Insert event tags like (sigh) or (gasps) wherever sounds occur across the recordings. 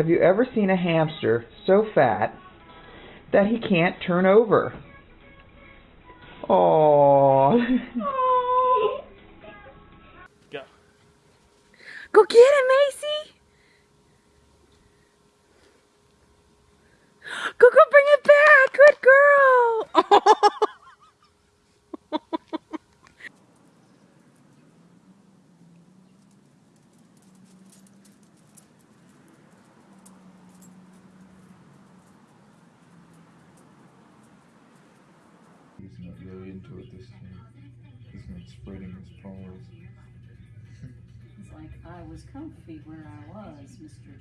Have you ever seen a hamster so fat that he can't turn over? Oh. Go. Go get him, Macy.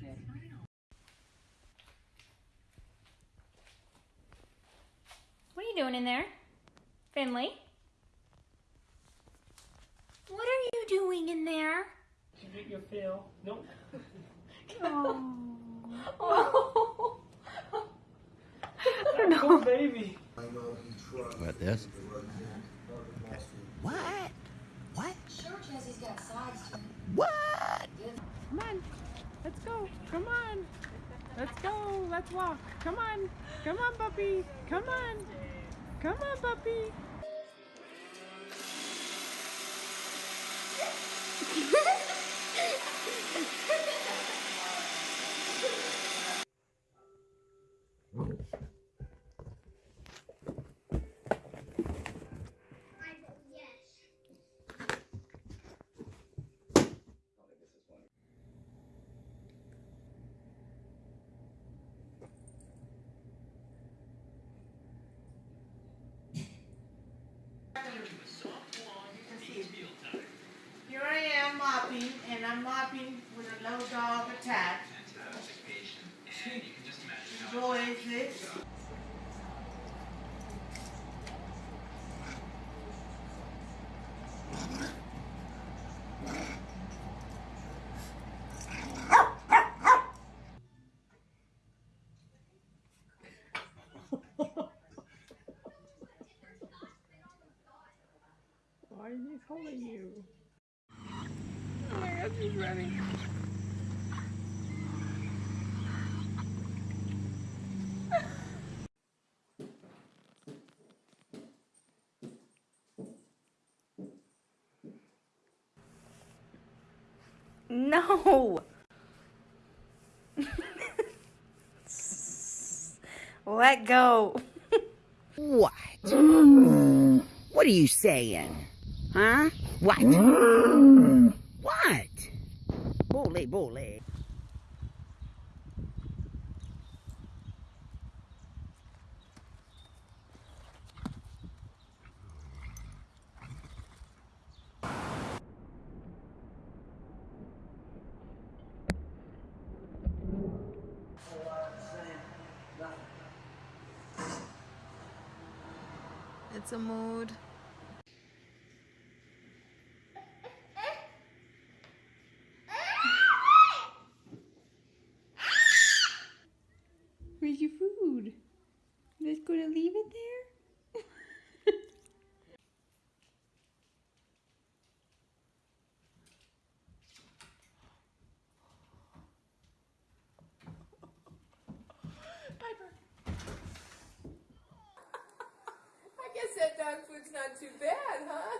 Mr. What are you doing in there? Finley? What are you doing in there? Give it your feel. Nope. (laughs) Oh. Poor baby. What, this? What? What? What? Come on. Let's go. Come on. Let's go. Let's walk. Come on. Come on, puppy. Come on. Come on, puppy. Why is he holding you? Oh my gosh, he's running. No. Let go. What? what are you saying? Huh? What? Mm. what? Bully, bully. It's a mood. Where's your food? You just gonna leave it there? Piper. I guess that dog food's not too bad, huh?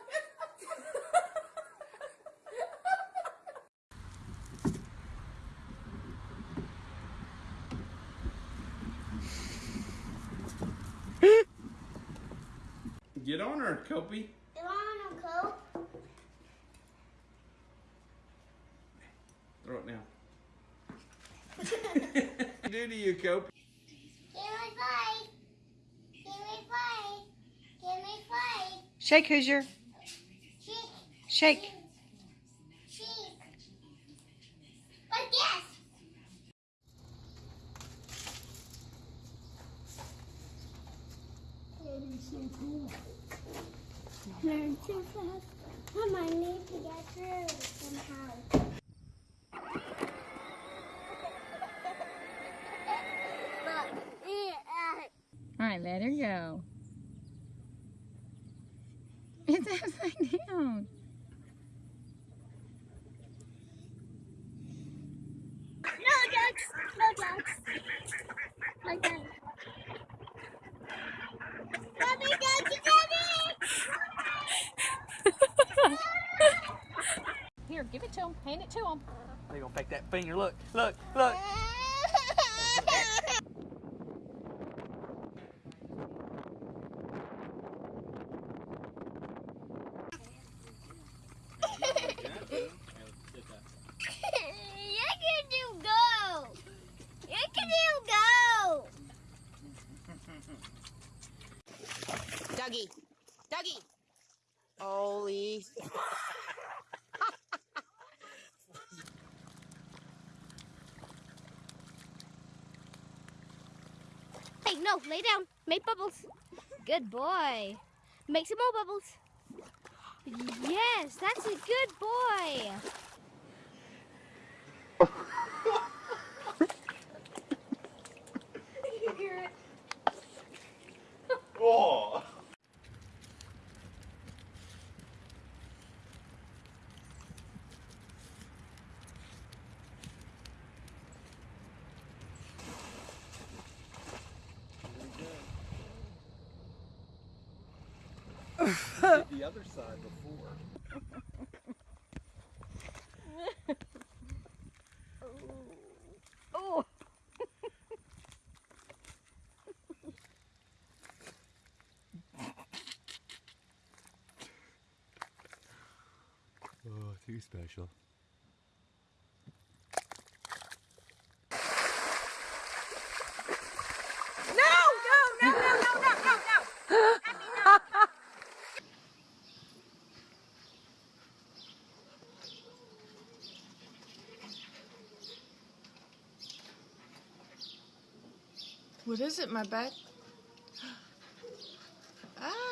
Get on her, Copy. Throw it now. (laughs) (laughs) do to you, Copy. Shake, Hoosier. Shake. Learn too fast. Mom, I need to get through somehow. All right, let her go. It's upside down. No, Dex! No, him. Hand it to him. They gonna fake that finger. Look, look, look. You can do go. You can do go. Dougie. Dougie. Holy. No, lay down. Make bubbles. Good boy. Make some more bubbles. Yes, that's a good boy. (laughs) Oh. the other side before. Oh. Oh, too special. What is it, my back? ah!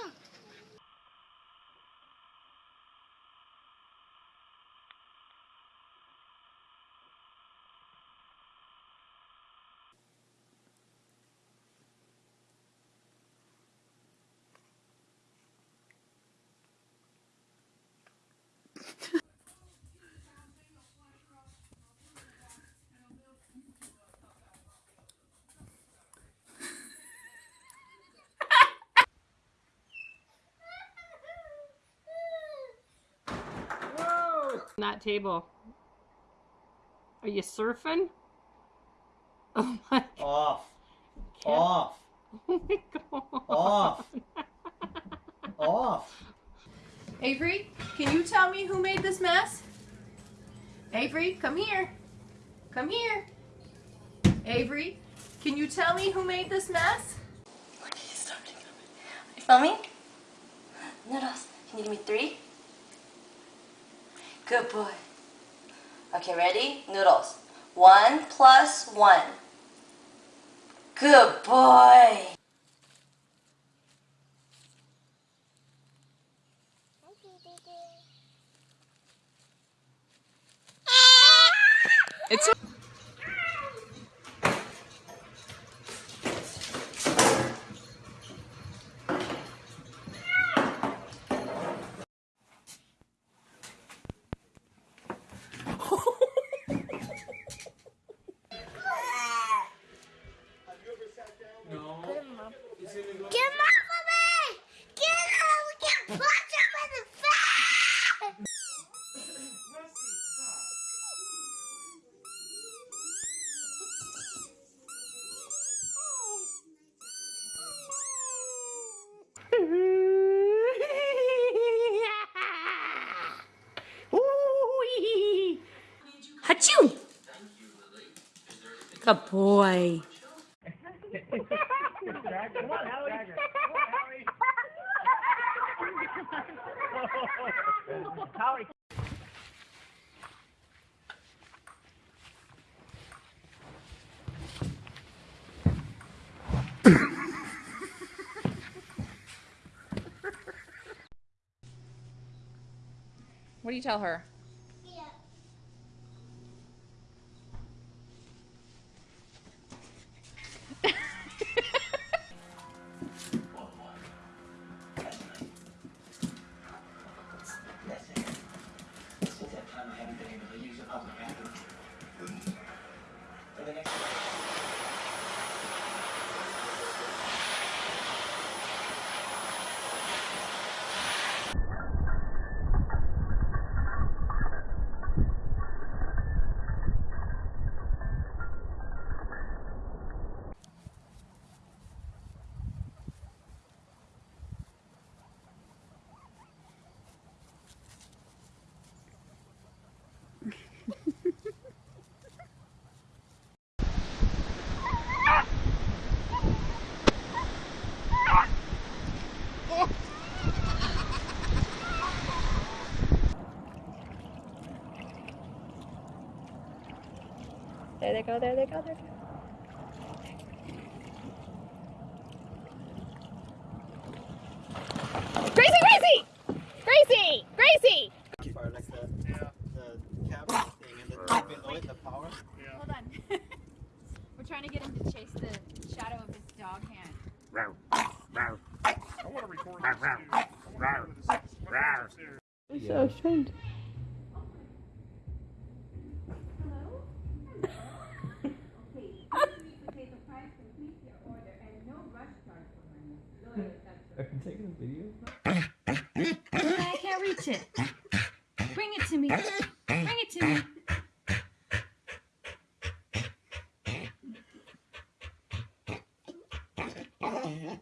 That table. Are you surfing? (laughs) Oh my, God. Off. Off. (laughs) oh my god. Off. Off. Avery, can you tell me who made this mess? Avery, come here. Come here. Avery, can you tell me who made this mess? Okay, stop Are you filming? Noodles, can you give me three? Good boy. Okay, ready? Noodles. One plus one. Good boy. It's Get him off of me! Get him! We can punch him in the face! Achoo! What do you tell her? Go, there they go, there they go. Gracie, Gracie! Gracie! Gracie! Like the, the cabin thing and then below it, the power. Hold on. We're trying to get him to chase the shadow of his dog hand. I want to record this. So strange. I can take a video. I can't reach it. Bring it to me. Bring it to me. (laughs)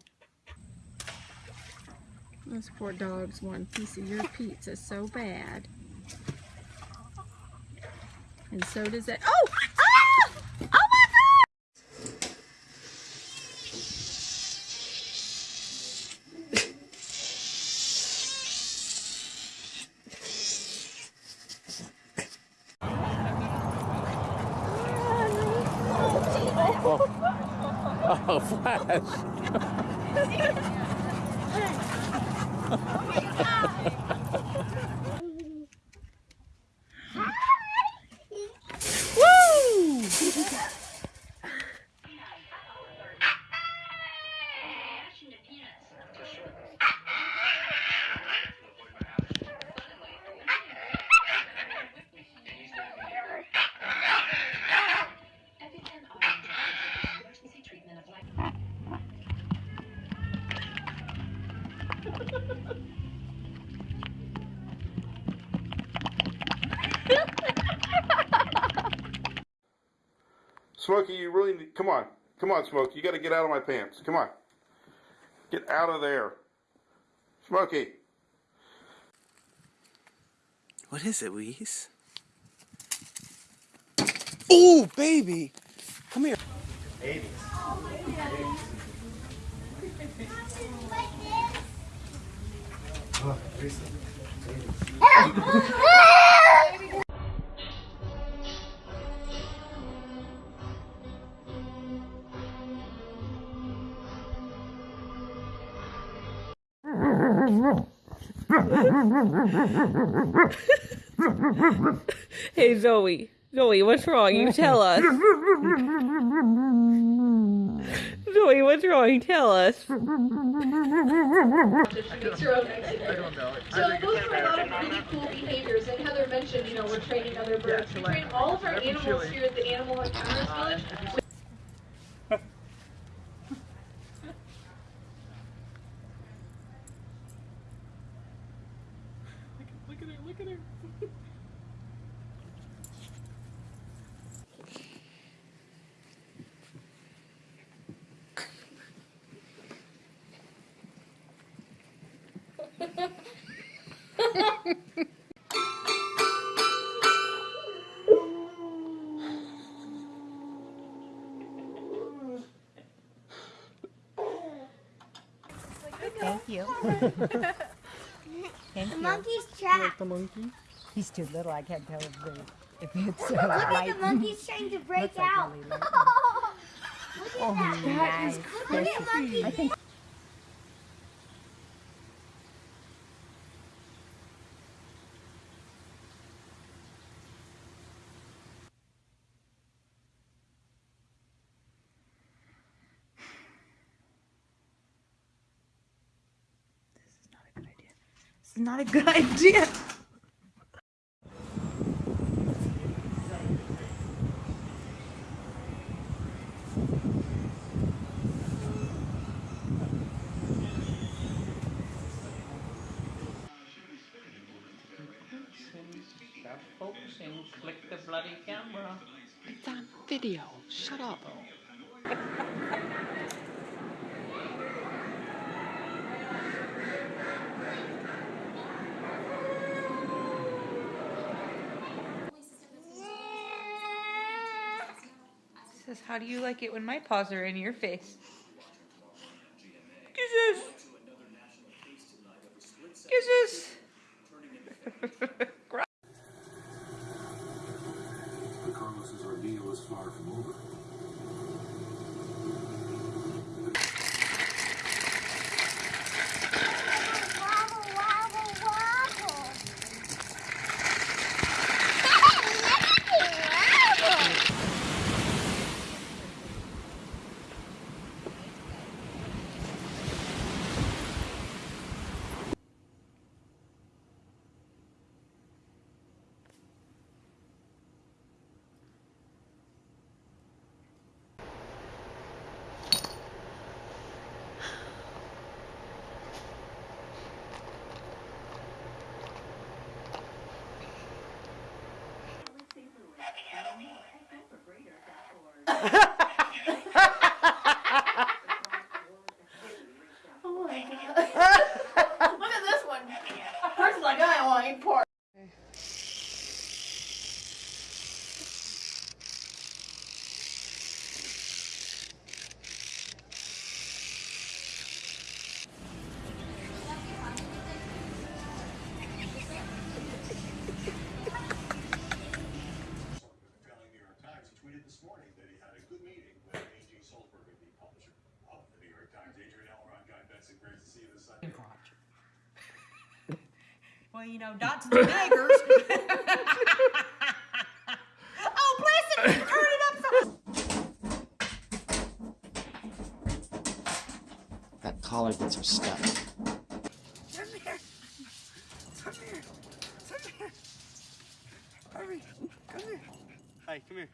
Those poor dogs want a piece of your pizza so bad. And so does that. Oh! Ah! Oh my god! (laughs) Oh, Flash. Smokey, you really need, come on. Come on, Smokey. You got to get out of my pants. Come on. Get out of there. Smokey. What is it, Louise? Oh, baby! Come here. Baby. Oh, (laughs) Hey Zoe, Zoe, what's wrong? You tell us. Zoe, what's wrong? Tell us. Her own exit. So those are a lot of really cool behaviors. And Heather mentioned, you know, we're training other birds. We train all of our animals here at the Animal Encounters Village. Look at her, look at her. Thank you. Thank The you. monkey's trapped. the monkey? He's too little. I can't tell if, the, if it's uh, Look at the monkey's trying to break Looks like out. really light. (laughs) Look at Oh, that. nice. Look at monkey. I think This is not a good idea. (laughs) bloody camera. It's on video. Shut up. Says, how do you like it when my paws are in your face? Kisses. Kisses. (laughs) (laughs) Well, you know, to the beggars. (laughs) oh, bless him! Turn it up so. That collar gets her stuck. Come here. Come here. Come here. Hurry. Come here. Hi, come here.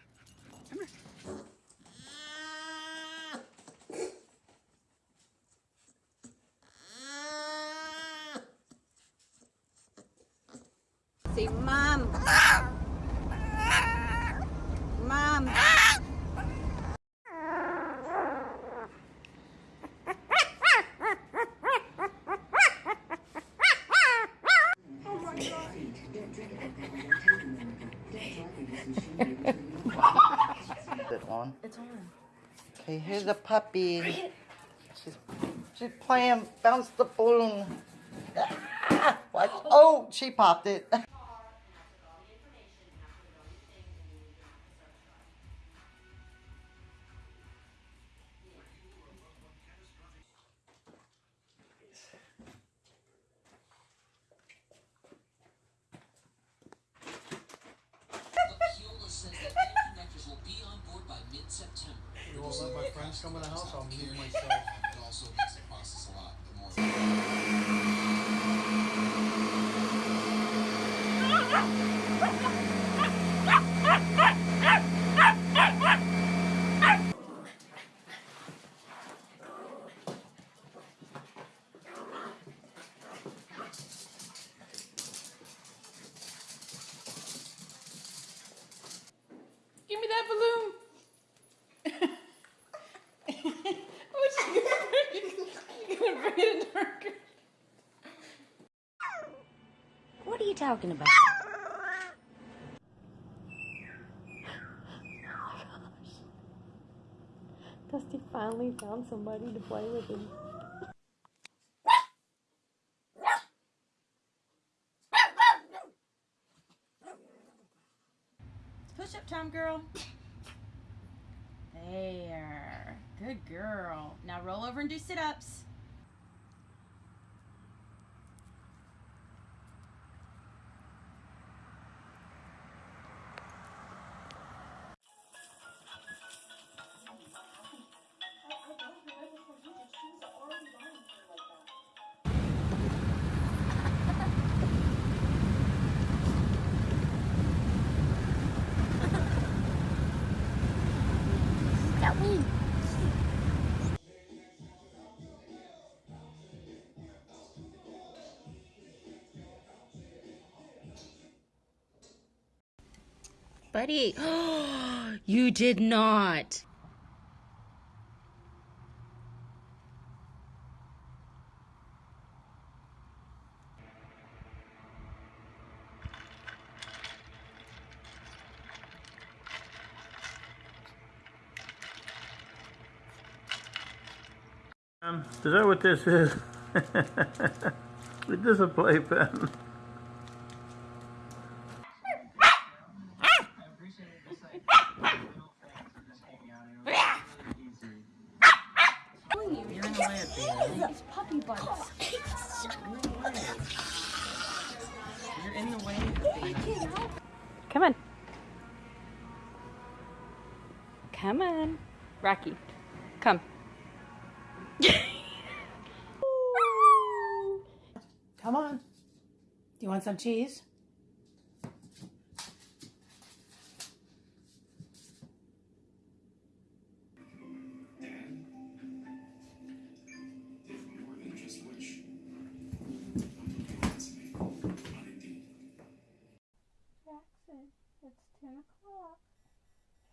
Come here. Say, Mom. Mom. it on? It's on. Okay, here's a puppy. She's, she's playing bounce the balloon. Ah, what? Oh, she popped it. Talking about? Dusty finally found somebody to play with him. Push up time, girl. There. Good girl. Now roll over and do sit Buddy, (gasps) you did not. Um, is that what this is? it is a playpen? Some cheese? Jackson, it's 10 o'clock.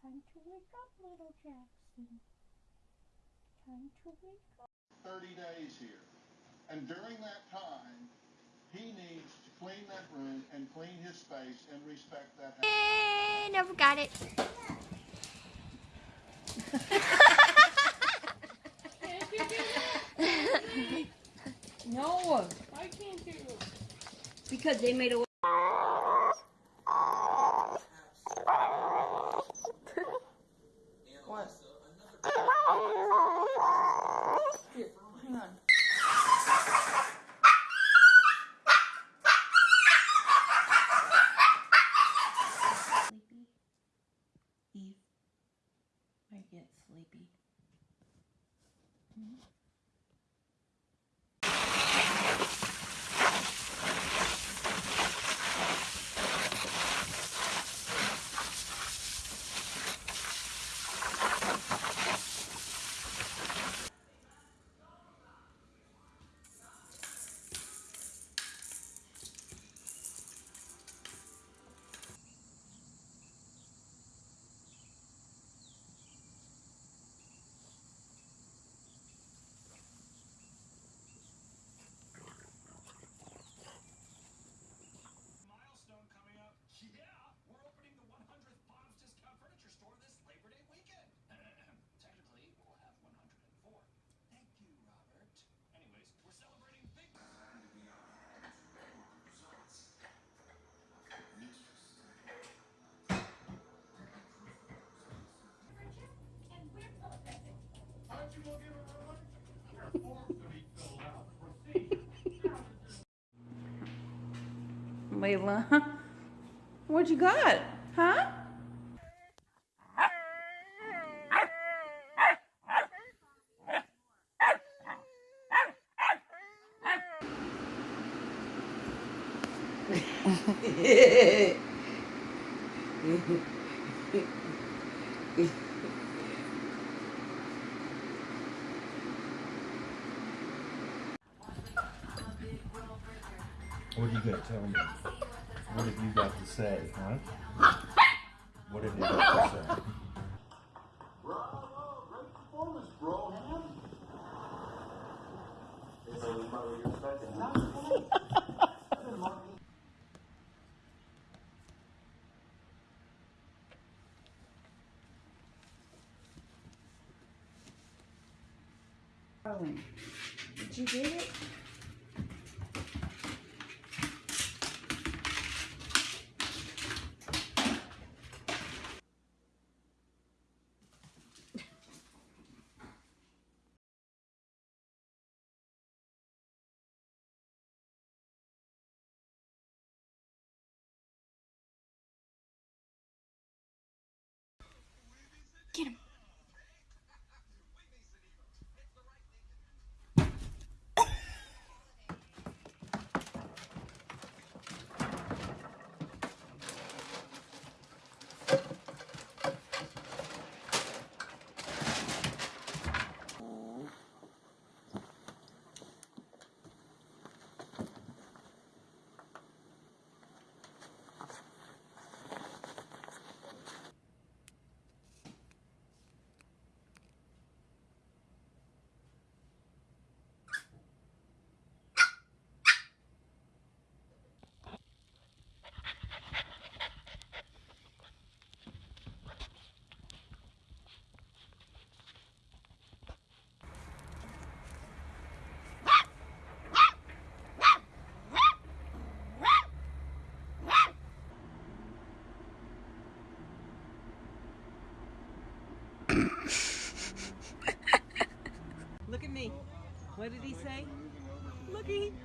Time to wake up, little Jackson. Time to wake up. 30 days here. And during that time, he needs to clean clean that room and clean his space and respect that. Eh, never got it. (laughs) No. Why can't you? Because they made a. What? Here, hang on. Eve might get sleepy. Layla, (laughs) what you got? Huh? What are you gonna tell me? What have you got to say, huh? What have you got to say? Darling, did you get it? Get him. Look at me. What did he say? Looky. (laughs)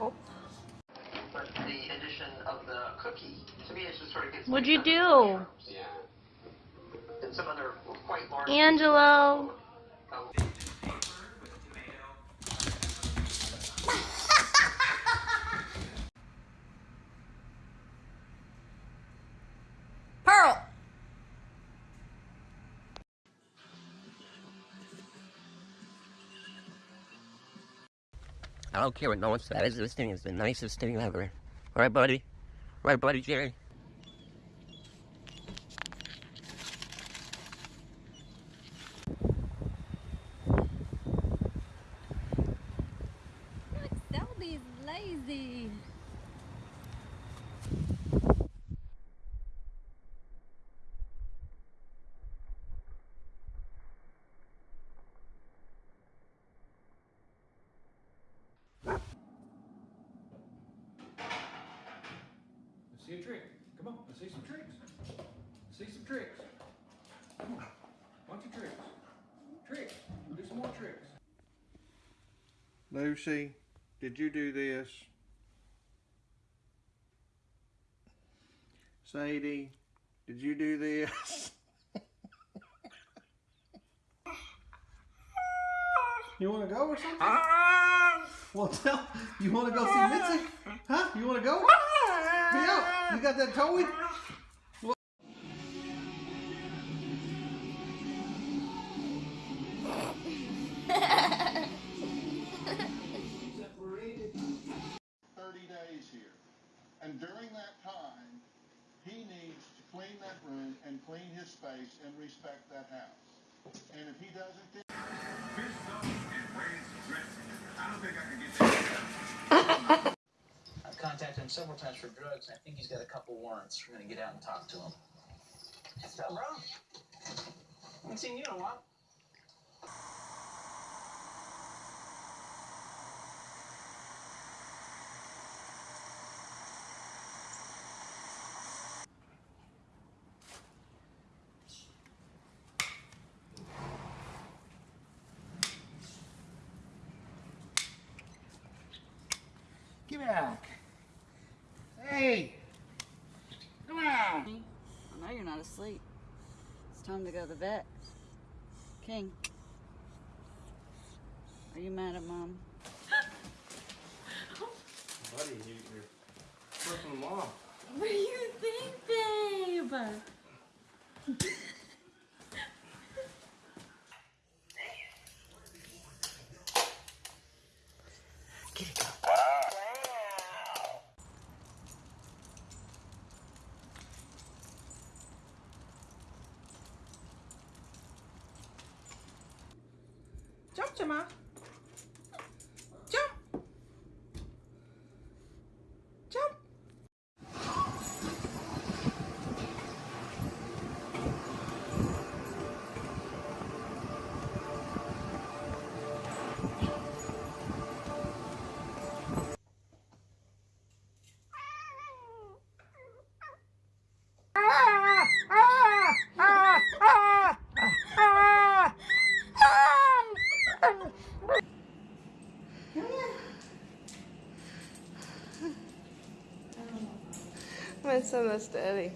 Oh. But the addition of the cookie, to me, it just sort of gets. What'd you do? Angelo. Pearl! I don't care what no one says. This thing is the nicest thing ever. Right, buddy? Right, buddy, Jerry? Look, Selby's lazy. Let's see a trick. Come on, let's see some tricks. Let's see some tricks. Come on, bunch of tricks. Tricks. Do some more tricks. Lucy, did you do this? Sadie, did you do this? you want to go or something? Ah! well, tell you want to go see Mitzi? Huh? You want to go? Yeah. You got that toy? Space and respect that house. And if he doesn't, then I've contacted him several times for drugs, and I think he's got a couple warrants. We're gonna get out and talk to him. What's up, bro? I haven't seen you in a while. Back. Hey. Come on. I know you're not asleep. It's time to go to the vet. King. Are you mad at mom? Buddy, you, you're personal mom. What do you think, babe? My son is daddy.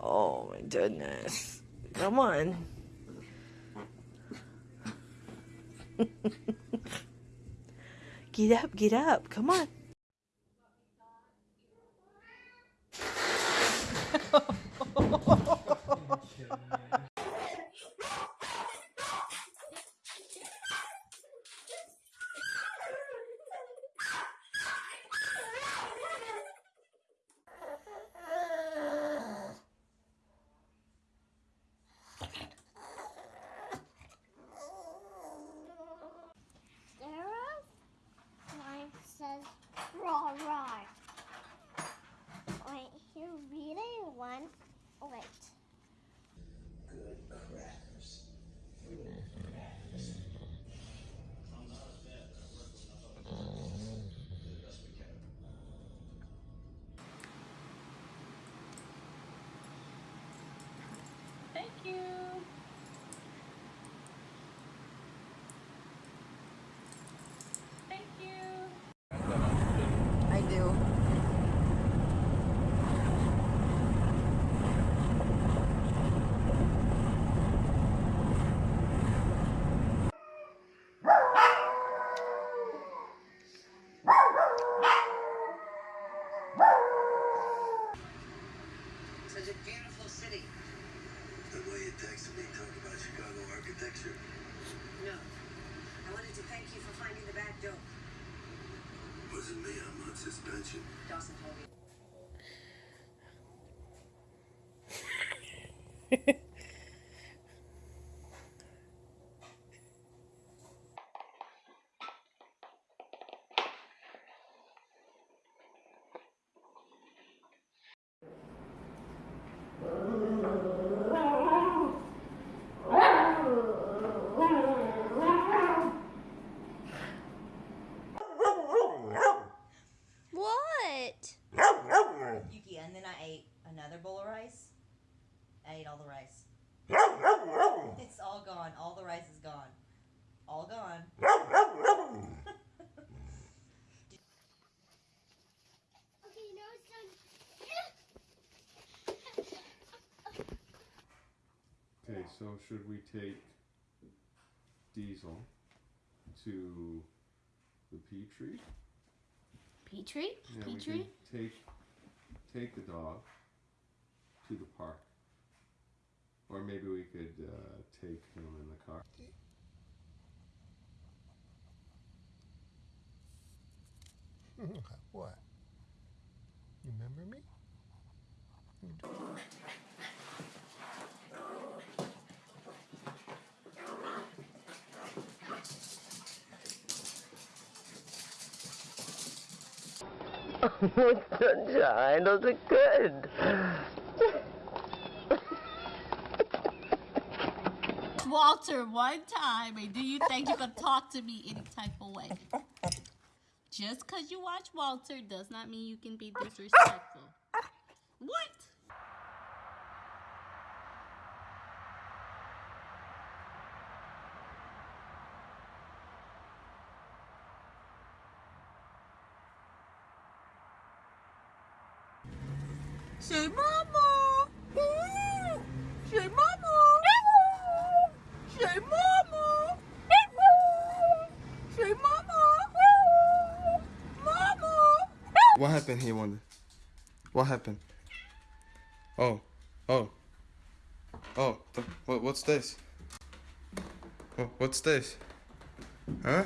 Oh my goodness. Come on. Get up, get up. Come on. Sarah line says raw raw. Wait, you really want wait. Good crackers. Thank you. Thank you. I do. texted me talking about Chicago architecture. No. I wanted to thank you for finding the back door. Wasn't me, I'm on suspension. Dawson told me. (laughs) What? Yuki, and then I ate another bowl of rice. I ate all the rice. It's all gone. All the rice is gone. All gone. Okay, now it's done. Okay, so should we take Diesel to the Petrie? Petrie? Yeah, we Petrie? can take take the dog to the park, or maybe we could uh, take him in the car. (laughs) what? You remember me? Sunshine, those are good. Walter, one time, and do you think you can talk to me any type of way? Just because you watch Walter does not mean you can be disrespectful. What? Say mama. Say mama. Say mama. Say mama. Mama. What happened here, Wanda? What happened? Oh, oh, oh. what, what's this? What, what's this? Huh?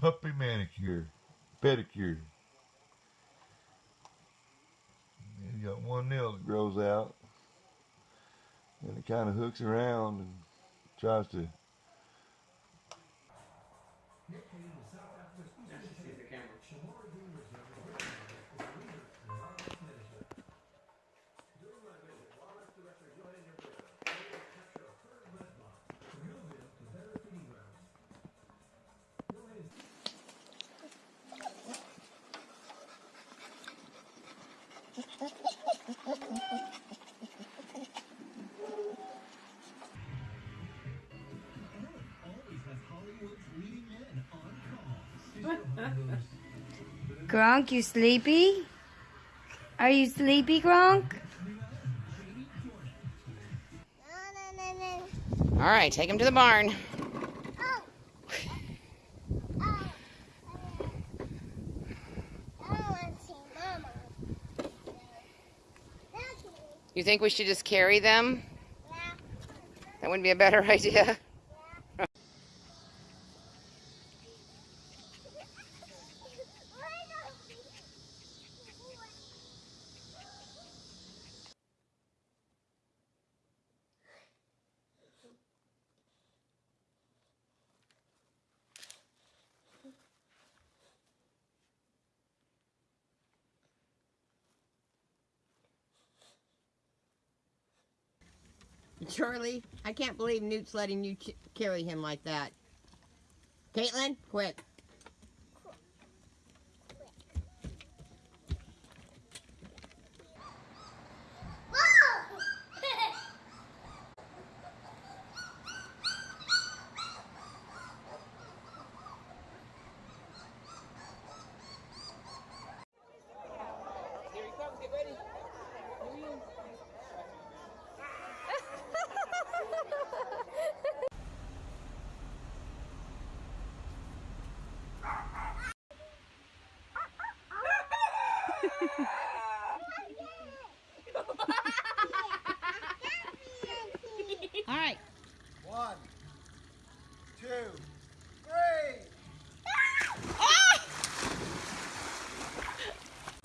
Puppy manicure, pedicure. You got one nail that grows out, and it kind of hooks around and tries to. Gronk, you sleepy? Are you sleepy, Gronk? All right, take him to the barn. You think we should just carry them? Yeah. That wouldn't be a better (laughs) idea. Charlie, I can't believe Newt's letting you carry him like that. Caitlin, quick. Here he comes. Get ready. All right. One, two, three.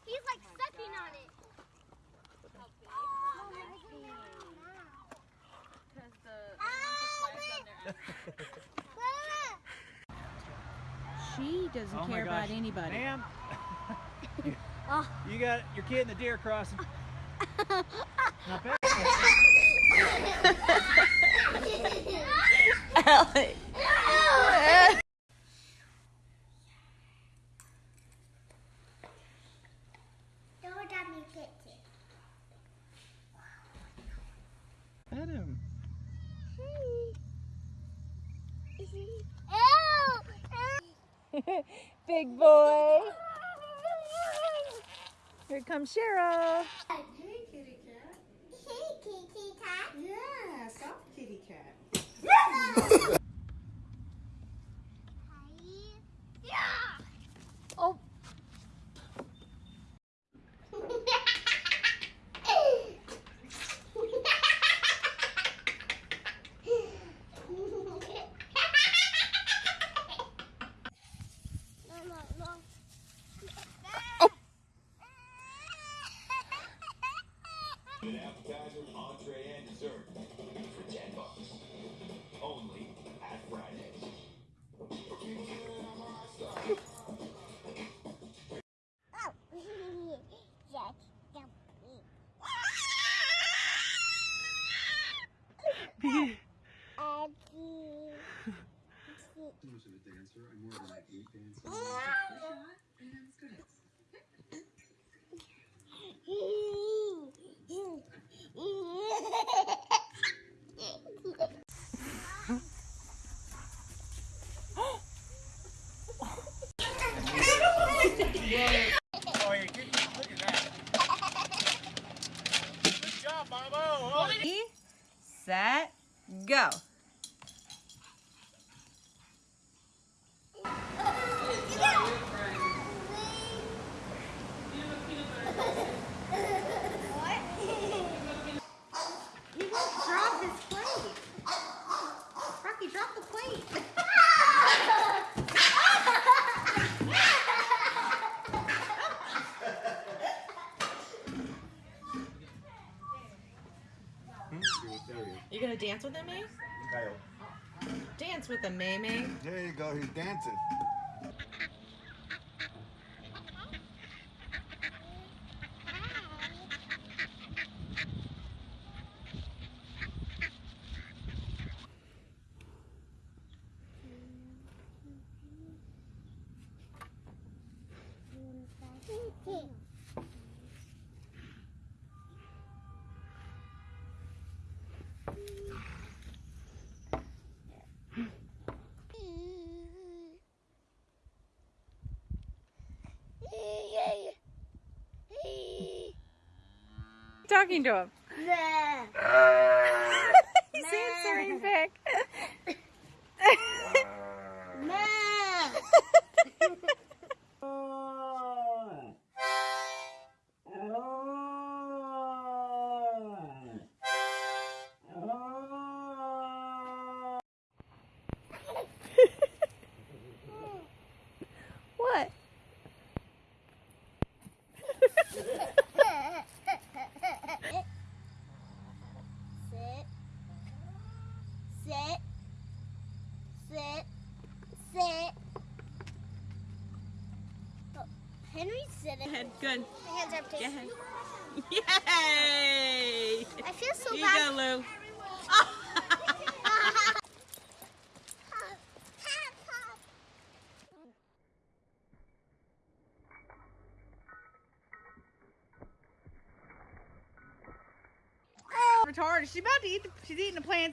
He's like sucking on it. She doesn't Oh my care about gosh. anybody. Ma'am, (laughs) ah. you got your kid in the deer crossing. (laughs) Not (laughs) bad. Alec. Don't let me get it. Pet him. Big boy. Here comes Cheryl. Hey, kitty cat. Hey, kitty cat. Yeah, soft kitty cat. (laughs) (laughs) dancer. I'm more of an eight dancer. Oh, you're getting, look at that. Good job, Bobo. Ready, set, go. You won't drop his plate. Rocky, drop the plate. You gonna dance with him, eh? May? Dance with him, eh, May May. There you go. He's dancing. Talking to him. censoring Vic. What?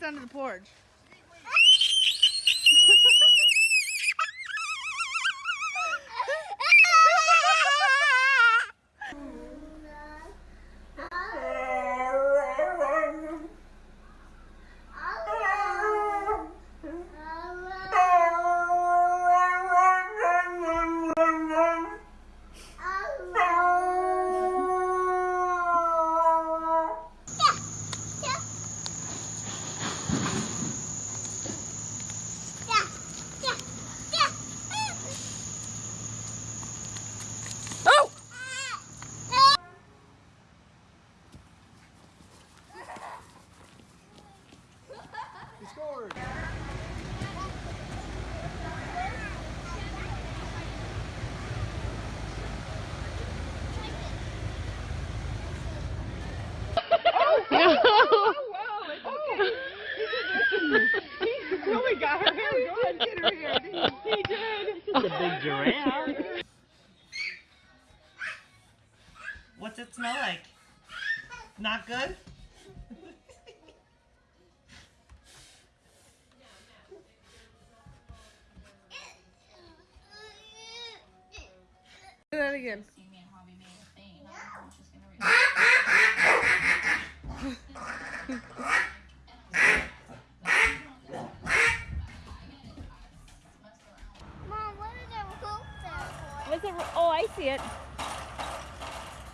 Under the porch. He scored. He really got her hair going. Get her hair. He did. It's a big giraffe. What's it smell like? Not good? Do that again. Mom, what is that rope there for? What's it? Oh, I see it.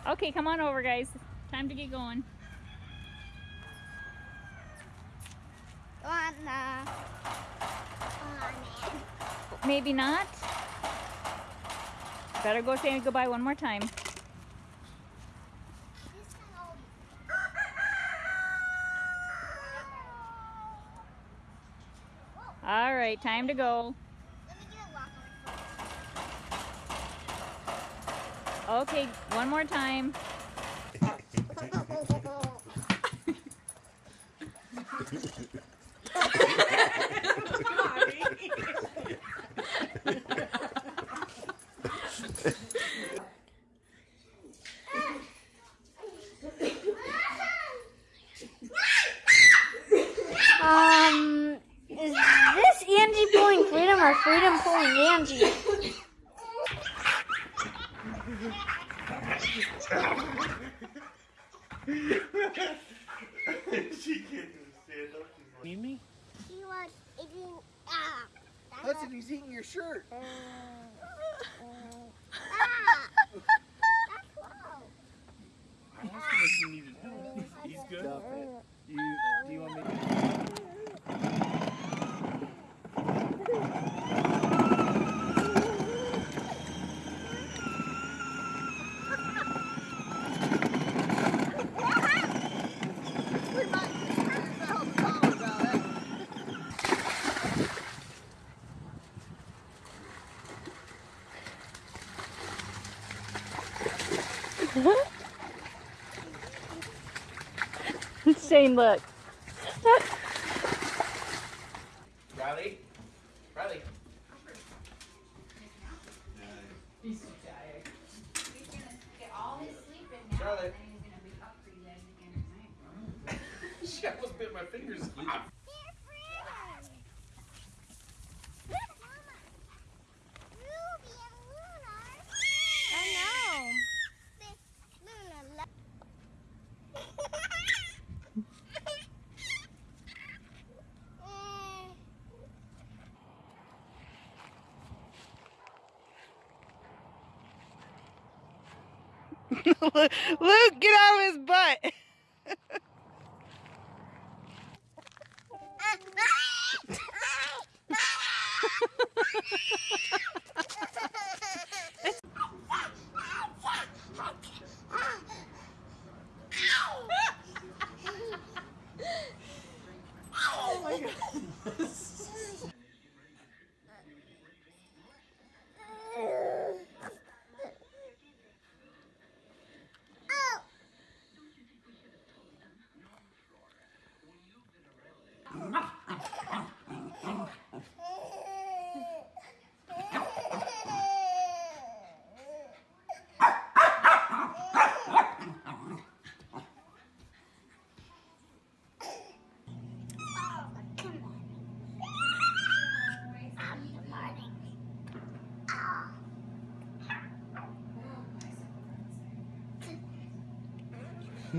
Okay, come on over, guys. Time to get going. Go on, uh, come on, man. Maybe not. Better go say goodbye one more time. All right, time to go. Okay, one more time. Um, is this Angie pulling Freedom or Freedom pulling Angie? she can't even stand up. Need me? He was eating. Ah. Hudson, he's eating your shirt. I asked him if he needed help. He's good. Stop it. You, do you want me to? Same look. Riley? Riley? He's so tired. Charlotte? she almost bit my fingers off. I know. (laughs) Luke, get out of his butt. (laughs)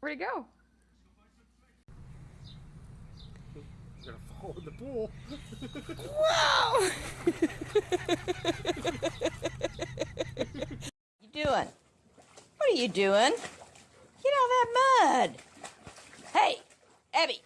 Where'd he go? Gonna fall in the pool. Whoa! (laughs) you doing? What are you doing? Get out of that mud. Hey, Abby.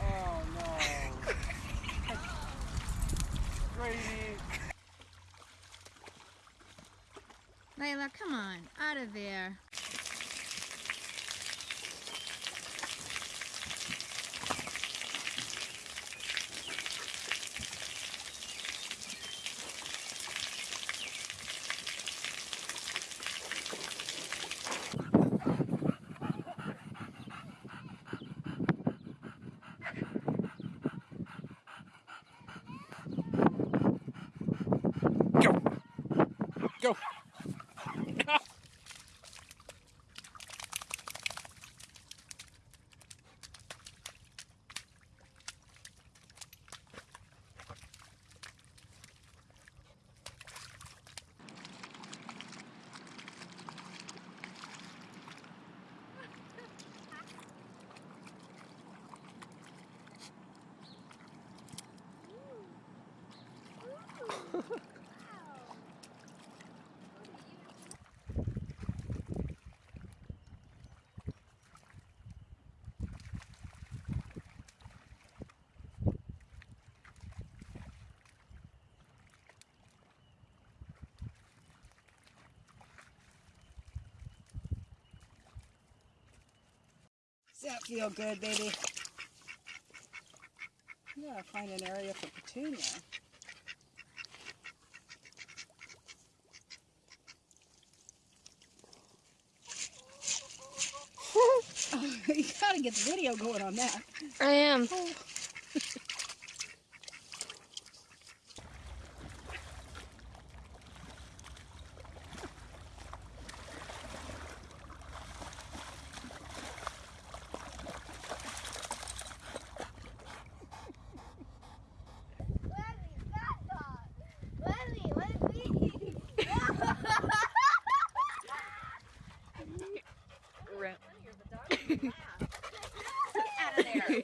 Oh no. Grady. Layla, come on, out of there. Does that feel good, baby? You gotta find an area for Petunia. oh, you gotta get the video going on that. I am. Oh. Out of there. You're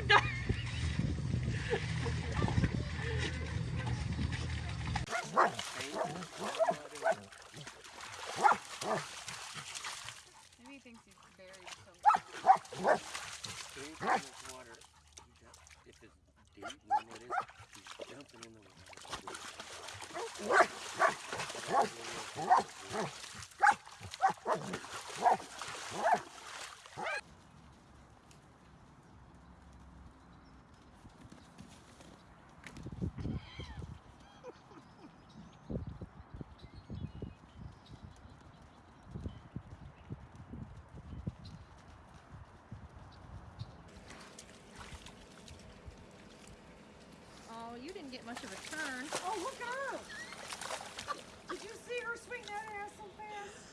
done. Maybe he thinks he's buried somewhere. Anytime there's water, you got, if it's deep, you know what it is, he's jumping in the water. you didn't get much of a turn. Oh, look out! Did you see her swing that ass so fast?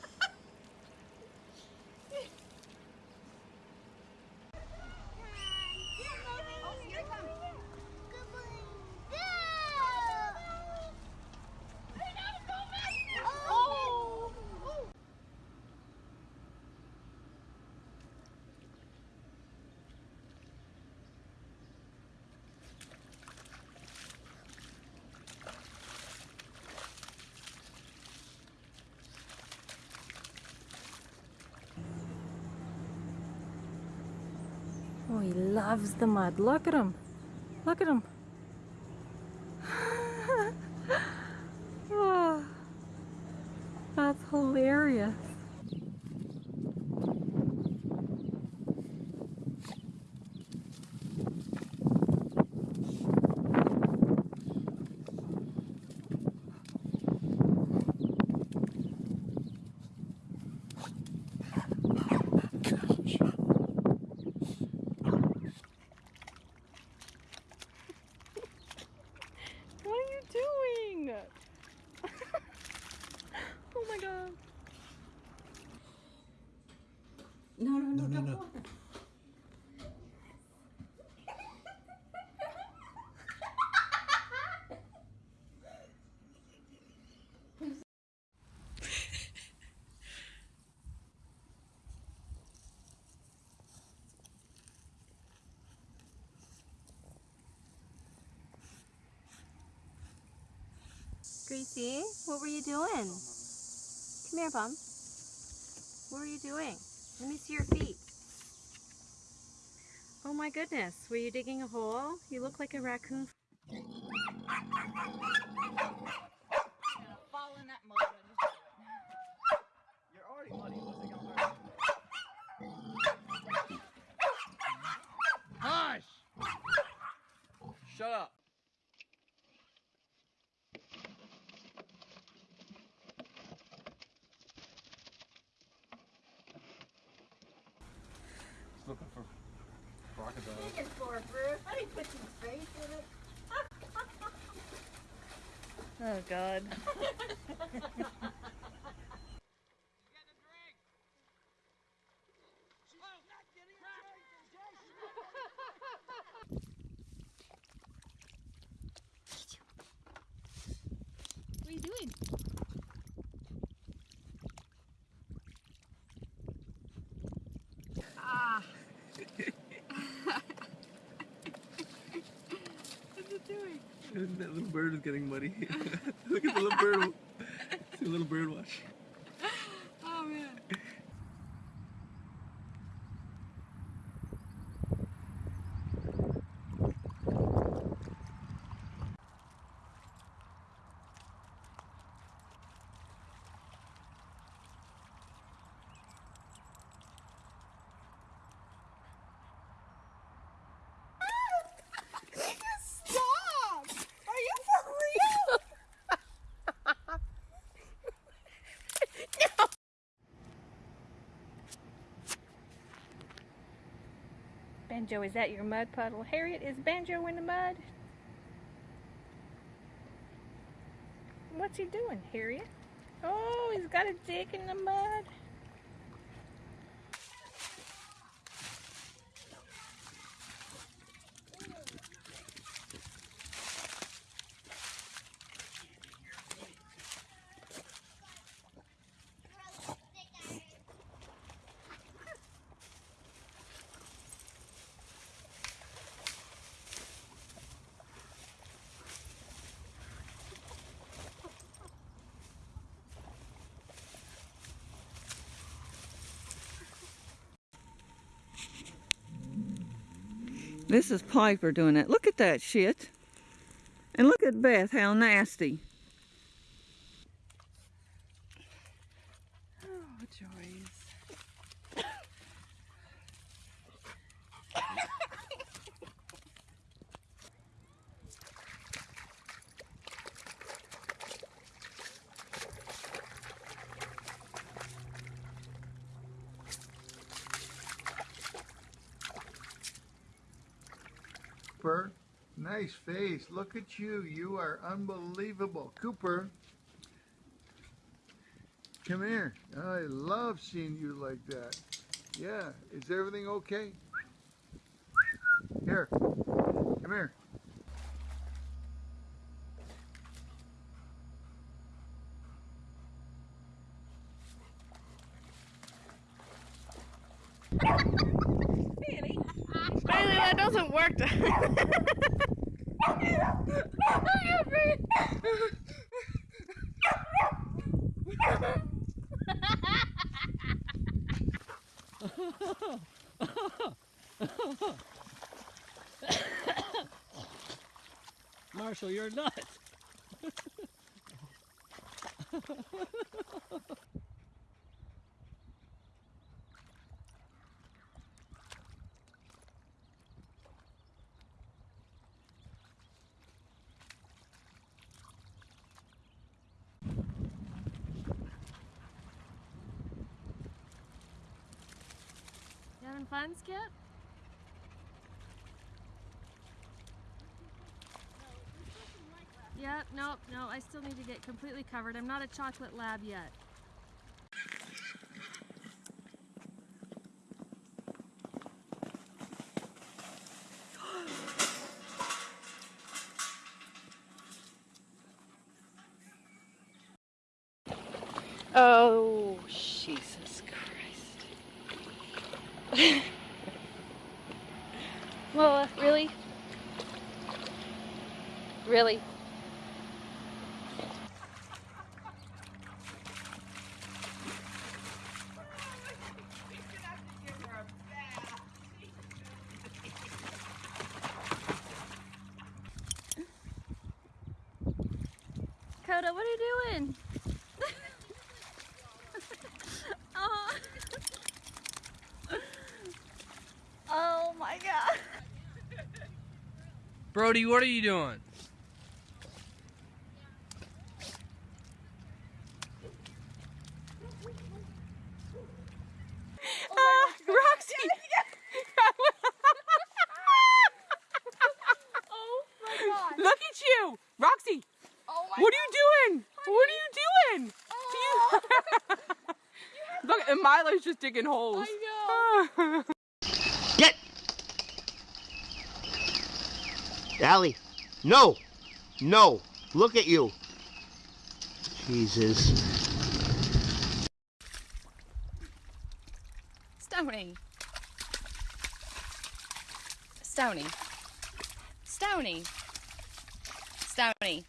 Oh, he loves the mud. Look at him. Look at him. Ah, that's hilarious. What are you doing? oh my god. No, no, no, no, no. no. Gracie, what were you doing? Come here, Bum. What were you doing? Let me see your feet. Oh my goodness, were you digging a hole? You look like a raccoon. Fall in that mud. You're already muddy. What's it gonna hurt? Hush! Shut up. He's looking for crocodiles. Looking for it, Bruce. I didn't put some face in it. Oh god. (laughs) What are you doing? Ah. (laughs) What's it doing? (laughs) that little bird is getting muddy. (laughs) Look at the little bird. (laughs) See the little bird watch. Oh man. Stop! Are you for real? Banjo, is that your mud puddle? Harriet, is Banjo in the mud? What's he doing, Harriet? Oh, he's got a dick in the mud. This is Piper doing it. Look at that shit. And look at Beth, how nasty. Oh, joys. That Nice face. Look at you. You are unbelievable. Cooper. Come here. I love seeing you like that. Yeah. Is everything okay? Here. Come here. Doesn't. (laughs) Marshall, you're nuts. Yeah, nope, no, I still need to get completely covered. I'm not a chocolate lab yet. Oh, Jesus Christ. Lola, really? Really? Coda, what are you doing? (laughs) oh. oh my god. Brody, what are you doing? Ah, Roxy! oh my god. Look at you! Roxy! Oh my what are you doing? What are you doing? You... Look, and Milo's just digging holes. I know. Get! Allie, no! No! Look at you! Jesus. Stony. Stony. Stony. Stony.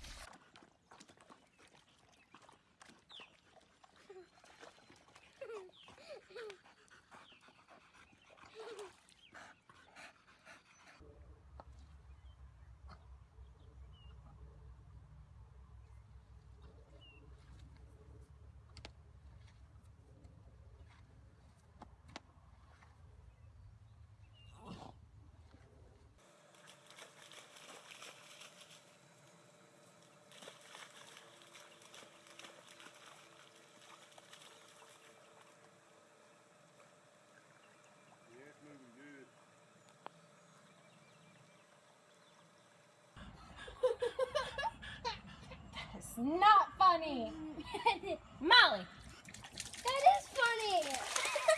It's not funny. Molly. That is funny.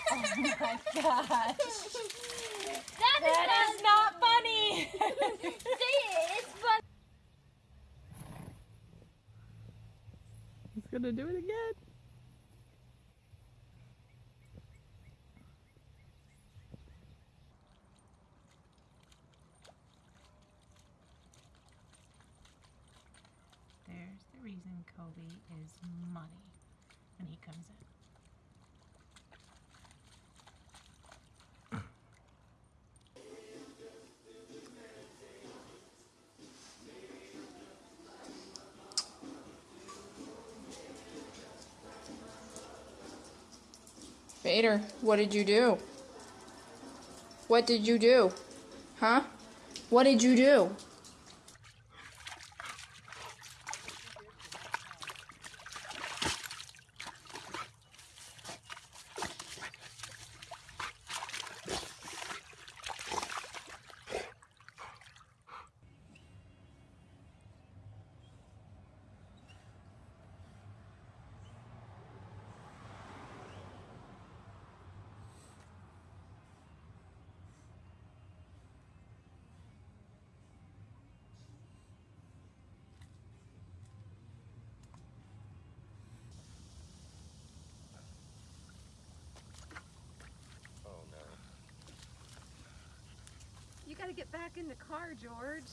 Oh my gosh. That is That is not funny. (laughs) See, it's fun. He's gonna do it again. There's the reason Kobe is money when he comes in. Vader, what did you do? What did you do? Huh? What did you do? In the car, George.